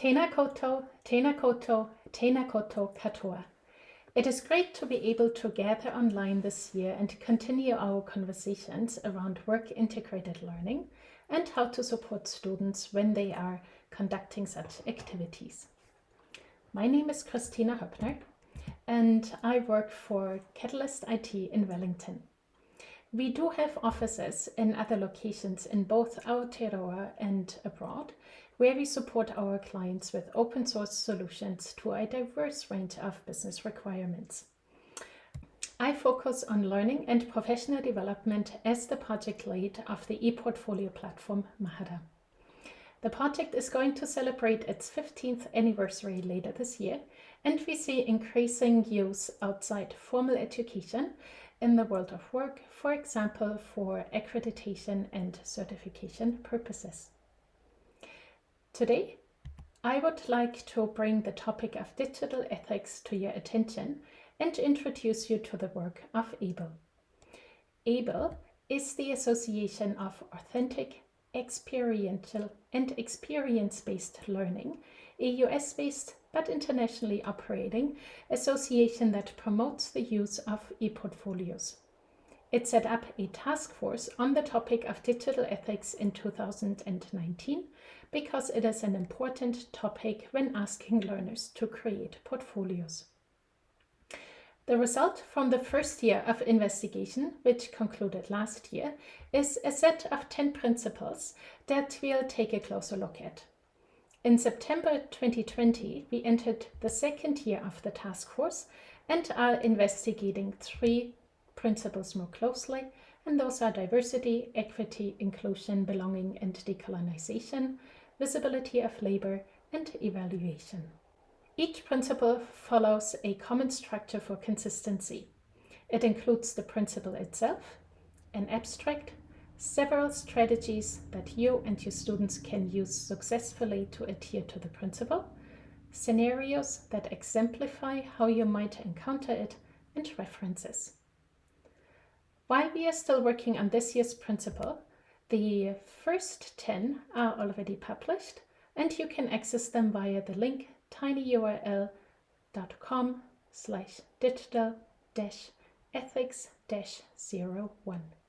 Tēnā koutou, tēnā koutou, tēnā koutou katoa. It is great to be able to gather online this year and continue our conversations around work-integrated learning and how to support students when they are conducting such activities. My name is Kristina Hoeppner and I work for Catalyst IT in Wellington. We do have offices in other locations in both Aotearoa and abroad, where we support our clients with open source solutions to a diverse range of business requirements. I focus on learning and professional development as the project lead of the ePortfolio platform Mahara. The project is going to celebrate its 15th anniversary later this year, and we see increasing use outside formal education in the world of work, for example, for accreditation and certification purposes. Today, I would like to bring the topic of digital ethics to your attention and introduce you to the work of AAEEBL. AAEEBL is the Association of Authentic, Experiential and Experience-Based Learning, a US-based but internationally operating association that promotes the use of e-portfolios. It set up a task force on the topic of digital ethics in 2019 because it is an important topic when asking learners to create portfolios. The result from the first year of investigation, which concluded last year, is a set of 10 principles that we'll take a closer look at. In September 2020, we entered the second year of the task force and are investigating three principles more closely, and those are diversity, equity, inclusion, belonging, and decolonization, visibility of labor, and evaluation. Each principle follows a common structure for consistency. It includes the principle itself, an abstract, several strategies that you and your students can use successfully to adhere to the principle, scenarios that exemplify how you might encounter it, and references. While we are still working on this year's principle, the first 10 are already published and you can access them via the link tinyurl.com slash digital ethics dash 01.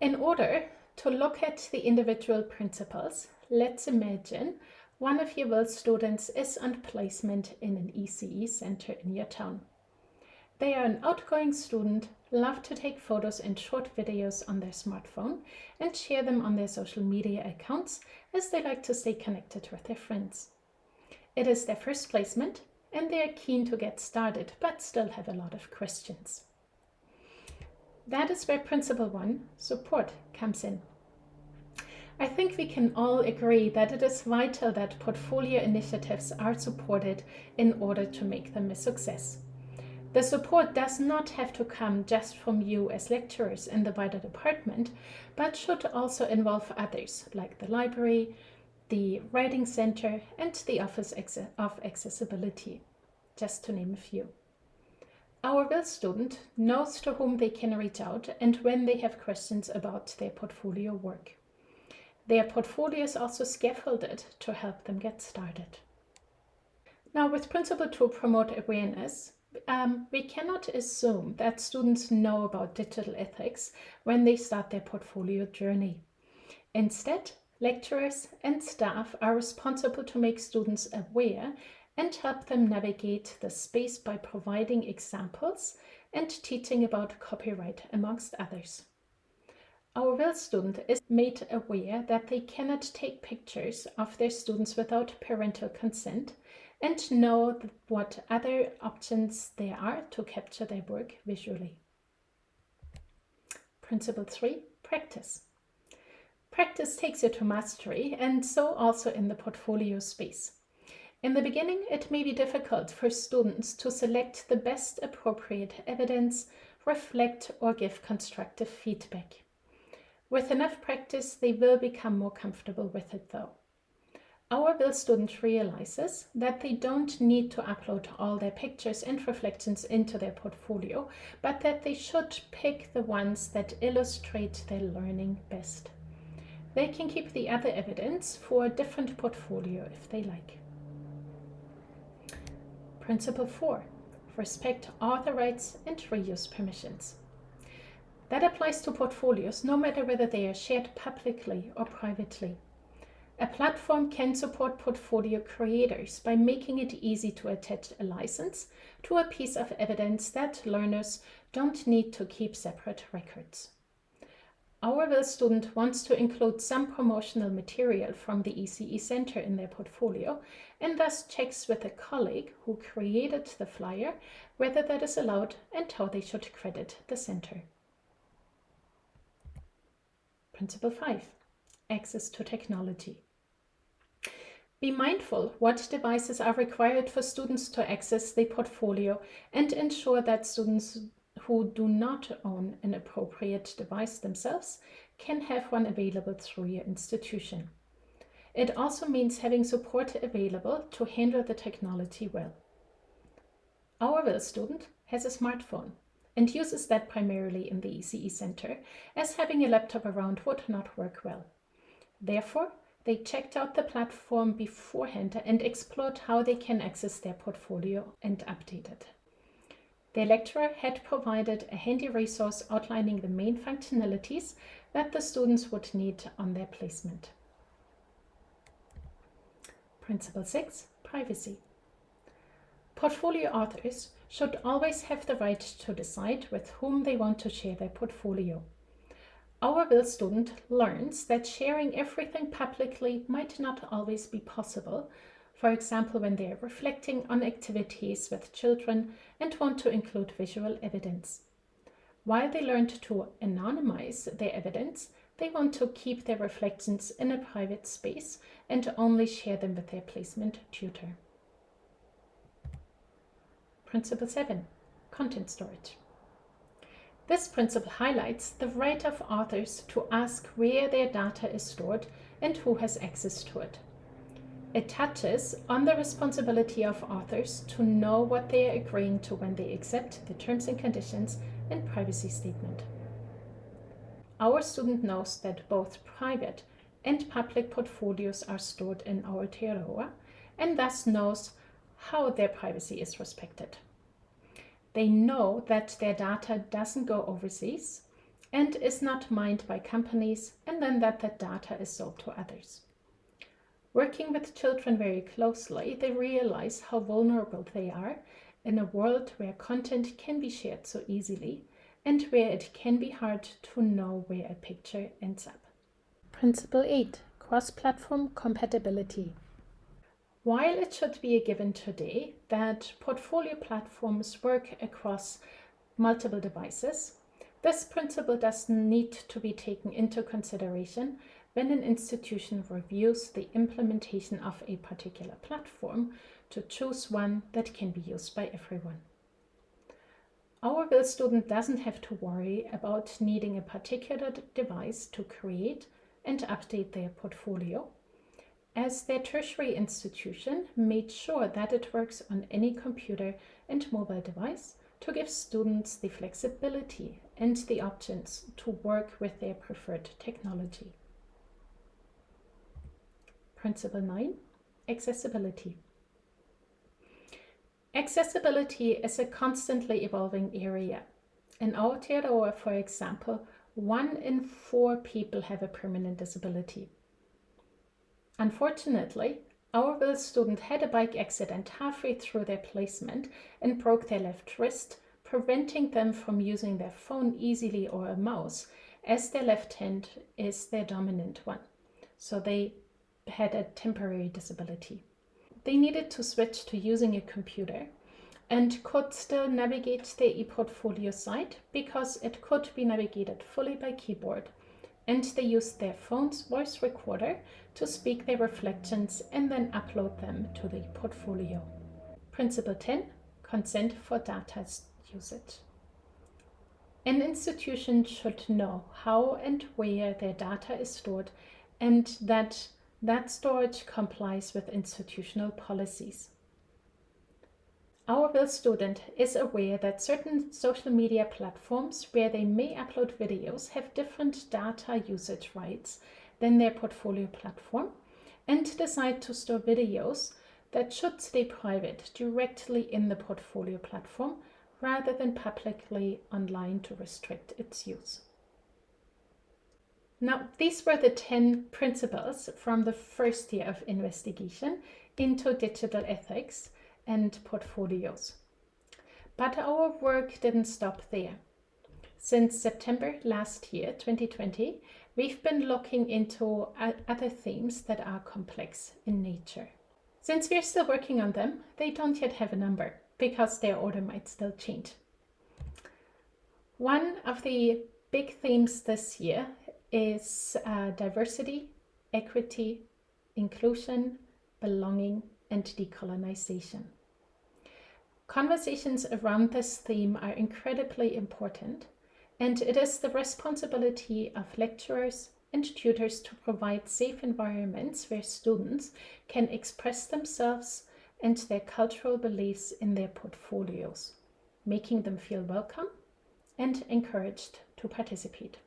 In order to look at the individual principles, let's imagine one of your WIL students is on placement in an ECE center in your town. They are an outgoing student, love to take photos and short videos on their smartphone and share them on their social media accounts as they like to stay connected with their friends. It is their first placement and they are keen to get started but still have a lot of questions. That is where Principle 1, support, comes in. I think we can all agree that it is vital that portfolio initiatives are supported in order to make them a success. The support does not have to come just from you as lecturers in the wider department, but should also involve others like the library, the Writing Center and the Office of Accessibility, just to name a few. Our WIL student knows to whom they can reach out and when they have questions about their portfolio work. Their portfolio is also scaffolded to help them get started. Now with Principle to promote awareness, um, we cannot assume that students know about digital ethics when they start their portfolio journey. Instead, lecturers and staff are responsible to make students aware and help them navigate the space by providing examples and teaching about copyright amongst others. Our WIL student is made aware that they cannot take pictures of their students without parental consent and know what other options there are to capture their work visually. Principle 3. Practice. Practice takes you to mastery and so also in the portfolio space. In the beginning, it may be difficult for students to select the best appropriate evidence, reflect or give constructive feedback. With enough practice, they will become more comfortable with it though. Our WIL student realizes that they don't need to upload all their pictures and reflections into their portfolio, but that they should pick the ones that illustrate their learning best. They can keep the other evidence for a different portfolio if they like. Principle 4. Respect author rights and reuse permissions. That applies to portfolios no matter whether they are shared publicly or privately. A platform can support portfolio creators by making it easy to attach a license to a piece of evidence that learners don't need to keep separate records. Our student wants to include some promotional material from the ECE Center in their portfolio and thus checks with a colleague who created the flyer whether that is allowed and how they should credit the center. Principle 5. Access to technology. Be mindful what devices are required for students to access the portfolio and ensure that students who do not own an appropriate device themselves can have one available through your institution. It also means having support available to handle the technology well. Our WIL student has a smartphone and uses that primarily in the ECE Center, as having a laptop around would not work well. Therefore, they checked out the platform beforehand and explored how they can access their portfolio and update it. Their lecturer had provided a handy resource outlining the main functionalities that the students would need on their placement. Principle 6. Privacy. Portfolio authors should always have the right to decide with whom they want to share their portfolio. Our WIL student learns that sharing everything publicly might not always be possible, for example when they are reflecting on activities with children and want to include visual evidence. While they learned to anonymize their evidence, they want to keep their reflections in a private space and only share them with their placement tutor. Principle 7. Content storage. This principle highlights the right of authors to ask where their data is stored and who has access to it. It touches on the responsibility of authors to know what they are agreeing to when they accept the terms and conditions and privacy statement. Our student knows that both private and public portfolios are stored in our Aotearoa and thus knows how their privacy is respected. They know that their data doesn't go overseas and is not mined by companies and then that the data is sold to others. Working with children very closely, they realize how vulnerable they are in a world where content can be shared so easily and where it can be hard to know where a picture ends up. Principle 8. Cross-platform compatibility. While it should be a given today that portfolio platforms work across multiple devices, this principle does need to be taken into consideration when an institution reviews the implementation of a particular platform to choose one that can be used by everyone. Our WIL student doesn't have to worry about needing a particular device to create and update their portfolio as their tertiary institution made sure that it works on any computer and mobile device to give students the flexibility and the options to work with their preferred technology. Principle 9. Accessibility. Accessibility is a constantly evolving area. In Aotearoa, for example, one in four people have a permanent disability. Unfortunately, our WIL student had a bike accident halfway through their placement and broke their left wrist, preventing them from using their phone easily or a mouse, as their left hand is their dominant one. So they had a temporary disability. They needed to switch to using a computer and could still navigate the ePortfolio site because it could be navigated fully by keyboard and they used their phone's voice recorder to speak their reflections and then upload them to the portfolio. Principle 10. Consent for data usage. An institution should know how and where their data is stored and that that storage complies with institutional policies. Our WIL student is aware that certain social media platforms where they may upload videos have different data usage rights than their portfolio platform and decide to store videos that should stay private directly in the portfolio platform rather than publicly online to restrict its use. Now, these were the 10 principles from the first year of investigation into digital ethics and portfolios. But our work didn't stop there. Since September last year, 2020, we've been looking into other themes that are complex in nature. Since we're still working on them, they don't yet have a number because their order might still change. One of the big themes this year is uh, diversity, equity, inclusion, belonging, and decolonization. Conversations around this theme are incredibly important, and it is the responsibility of lecturers and tutors to provide safe environments where students can express themselves and their cultural beliefs in their portfolios, making them feel welcome and encouraged to participate.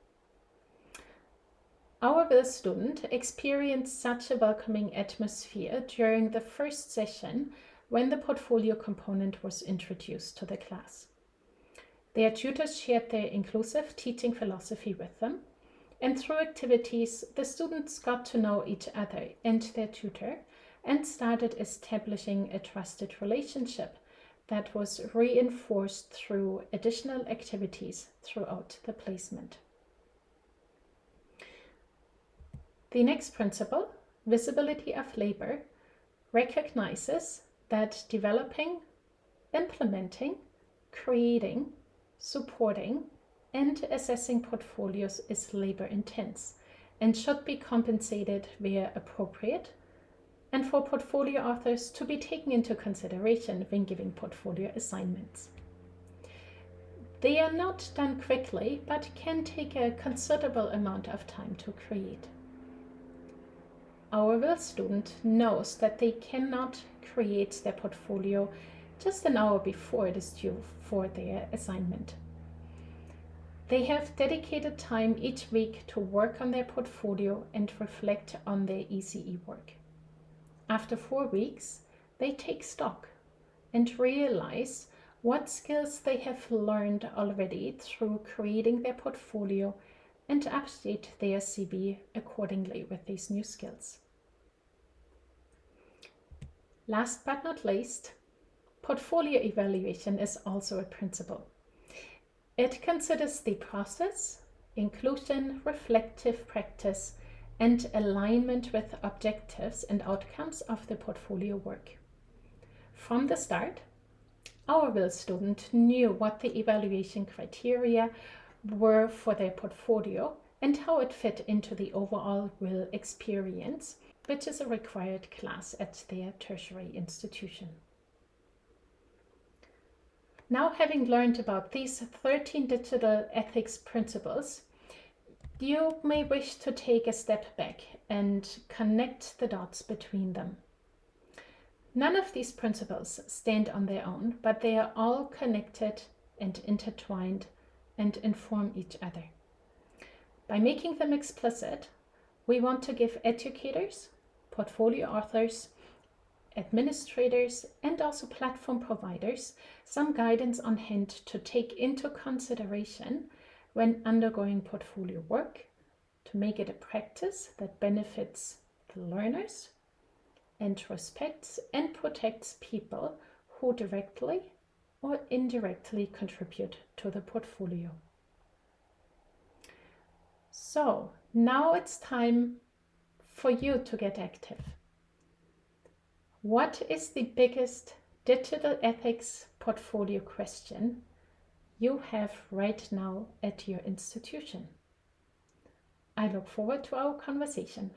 Our WIL student experienced such a welcoming atmosphere during the first session when the portfolio component was introduced to the class. Their tutors shared their inclusive teaching philosophy with them, and through activities, the students got to know each other and their tutor and started establishing a trusted relationship that was reinforced through additional activities throughout the placement. The next principle, visibility of labor, recognizes that developing, implementing, creating, supporting, and assessing portfolios is labor intense and should be compensated where appropriate and for portfolio authors to be taken into consideration when giving portfolio assignments. They are not done quickly, but can take a considerable amount of time to create. Our student knows that they cannot create their portfolio just an hour before it is due for their assignment. They have dedicated time each week to work on their portfolio and reflect on their ECE work. After four weeks, they take stock and realize what skills they have learned already through creating their portfolio and update their CV accordingly with these new skills. Last but not least, portfolio evaluation is also a principle. It considers the process, inclusion, reflective practice, and alignment with objectives and outcomes of the portfolio work. From the start, our WIL student knew what the evaluation criteria were for their portfolio and how it fit into the overall WIL experience which is a required class at their tertiary institution. Now having learned about these 13 digital ethics principles, you may wish to take a step back and connect the dots between them. None of these principles stand on their own, but they are all connected and intertwined and inform each other. By making them explicit, we want to give educators, portfolio authors, administrators, and also platform providers some guidance on hand to take into consideration when undergoing portfolio work to make it a practice that benefits the learners and respects and protects people who directly or indirectly contribute to the portfolio. So now it's time for you to get active. What is the biggest digital ethics portfolio question you have right now at your institution? I look forward to our conversation.